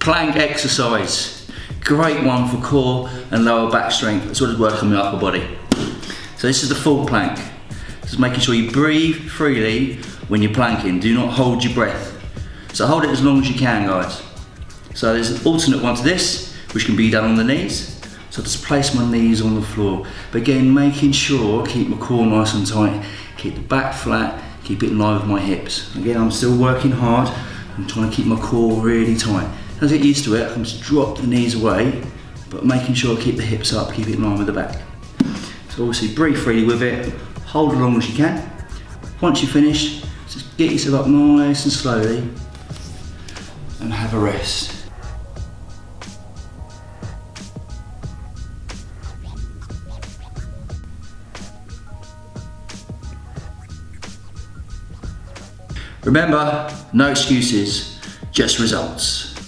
Plank exercise. Great one for core and lower back strength as well as working on the upper body. So this is the full plank. Just making sure you breathe freely when you're planking. Do not hold your breath. So hold it as long as you can, guys. So there's an alternate one to this, which can be done on the knees. So just place my knees on the floor. But again, making sure I keep my core nice and tight, keep the back flat, keep it in line with my hips. Again, I'm still working hard. I'm trying to keep my core really tight. As I get used to it, I can just drop the knees away, but making sure I keep the hips up, keep it in line with the back. So obviously breathe freely with it, hold as long as you can. Once you finish, just get yourself up nice and slowly and have a rest. Remember, no excuses, just results.